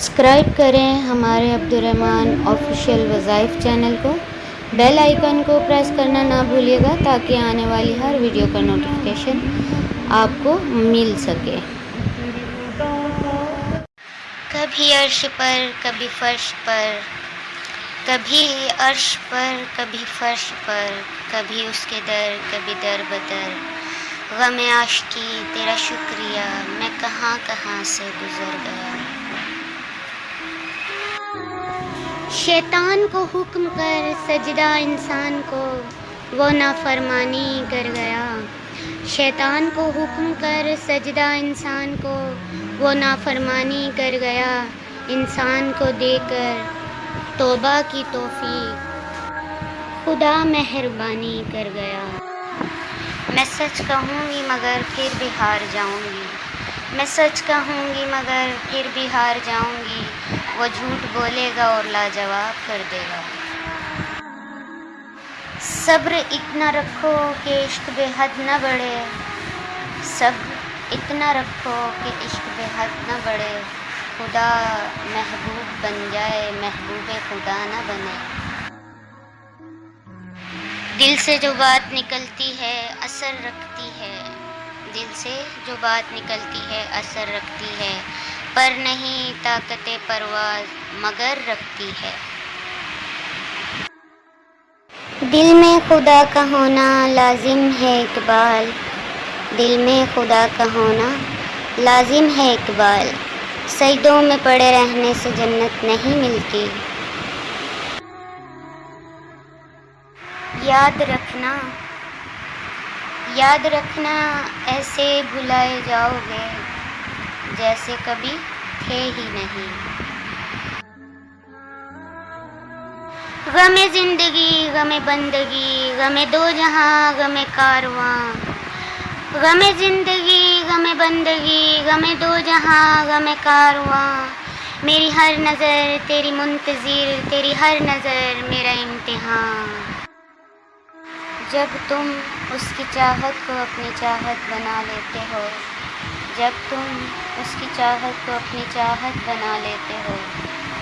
Subscribe کریں ہمارے Abdul Rahman official وظائف چینل کو۔ بیل آئیکن کو پریس کرنا نہ بھولیے گا تاکہ آنے والی ہر ویڈیو کا نوٹیفیکیشن آپ کو مل سکے۔ کبھی عرش پر، کبھی فرش پر، کبھی عرش پر، کبھی فرش پر، کبھی اس کے در، کبھی در بدر۔ غم عاشقی، تیرا شکریہ، میں کہاں کہاں سے گزر گیا؟ شیطان کو حکم کر، سجدہ انسان کو، وہ نافرمانی کر گیا۔ شیطان کو حکم کر، سجدہ انسان کو، وہ نافرمانی کر گیا۔ انسان کو دے کر توبہ کی توفیق۔ خدا مہربانی کر گیا۔ میں سچ کہوں گی مگر پھر بھی ہار جاؤں گی۔ میں سچ کہوں گی مگر پھر بھی ہار جاؤں گی۔ وہ جھوٹ بولے گا اور لاجواب کر دے گا۔ صبر اتنا رکھو کہ عشق بے حد نہ بڑھے۔ صبر اتنا رکھو کہ عشق بے حد نہ بڑھے۔ خدا محبوب بن جائے، محبوب خدا نہ بنے۔ دل سے جو بات نکلتی ہے، اثر رکھتی ہے۔ دل سے جو بات نکلتی ہے، اثر رکھتی ہے۔ پر نہیں، طاقت پرواز مگر رکھتی ہے۔ دل میں خدا کا ہونا لازم ہے اقبال۔ دل میں خدا کا ہونا لازم ہے اقبال۔ سجدوں میں پڑے رہنے سے جنت نہیں ملتی۔ یاد رکھنا یاد رکھنا، ایسے بھلائے جاؤ گے۔ جیسے کبھی تھے ہی نہیں۔ غم زندگی، غم بندگی، غم دو جہاں، غم کارواں غم زندگی، غم بندگی، غم دو جہاں، غم کارواں میری ہر نظر تیری منتظر، تیری ہر نظر میرا امتحان۔ جب تم اس کی چاہت کو اپنی چاہت بنا لیتے ہو جب تم اس کی چاہت کو اپنی چاہت بنا لیتے ہو،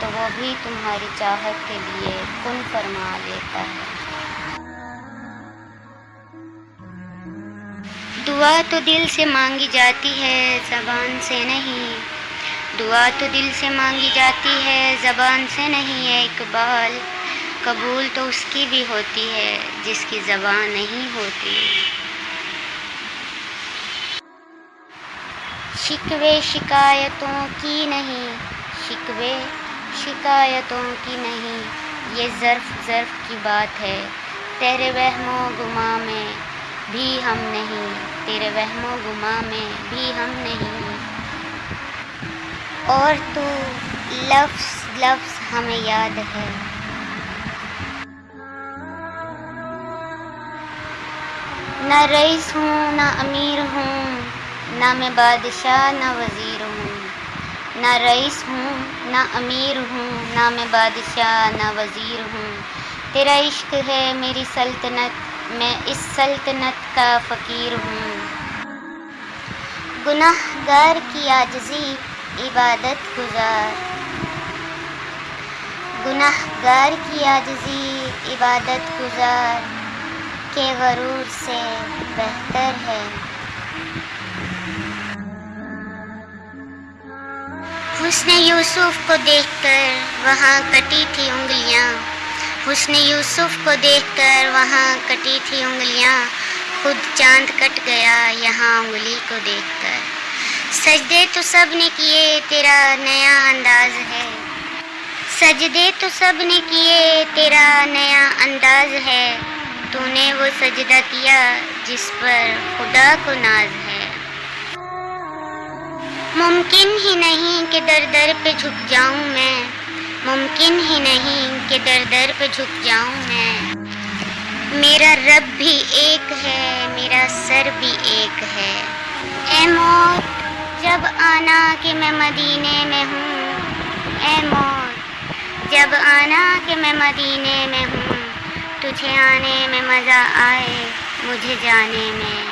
تو وہ بھی تمہاری چاہت کے لیے کن فرما لیتا ہے؟ دعا تو دل سے مانگی جاتی ہے، زبان سے نہیں۔ دعا تو دل سے مانگی جاتی ہے، زبان سے نہیں ہے اقبال قبول تو اس کی بھی ہوتی ہے، جس کی زبان نہیں ہوتی۔ شکوے شکایتوں کی نہیں، شکوے شکایتوں کی نہیں۔ یہ ظرف ظرف کی بات ہے۔ تیرے وہم و گما میں بھی ہم نہیں۔ تیرے وہم و گما میں بھی ہم نہیں۔ اور تو لفظ لفظ ہمیں یاد ہے۔ نہ رئیس ہوں، نہ امیر ہوں۔ نہ میں بادشاہ، نہ وزیر ہوں، نہ رئیس ہوں، نہ امیر ہوں، نہ میں بادشاہ، نہ وزیر ہوں۔ تیرا عشق ہے میری سلطنت، میں اس سلطنت کا فقیر ہوں۔ گناہ گار کی عاجزی عبادت گزار۔ گناہ گار کی عاجزی عبادت گزار۔ کے غرور سے بہتر ہے۔ حسن یوسف کو دیکھ کر وہاں کٹی تھی انگلیاں۔ حسن یوسف کو دیکھ کر وہاں کٹی تھی انگلیاں۔ خود چاند کٹ گیا یہاں انگلی کو دیکھ کر۔ سجدے تو سب نے کیے، تیرا نیا انداز ہے۔ سجدے تو سب نے کیے، تیرا نیا انداز ہے۔ تو نے وہ سجدہ کیا جس پر خدا کو ناز ہے ممکن ہی نہیں کہ در در پہ جھک جاؤں میں۔ ممکن ہی نہیں کہ در در پہ جھک جاؤں میں۔ میرا رب بھی ایک ہے، میرا سر بھی ایک ہے۔ اے موت، جب آنا کہ میں مدینے میں ہوں۔ اے موت، جب آنا کہ میں مدینے میں ہوں۔ تجھے آنے میں مزہ آئے، مجھے جانے میں۔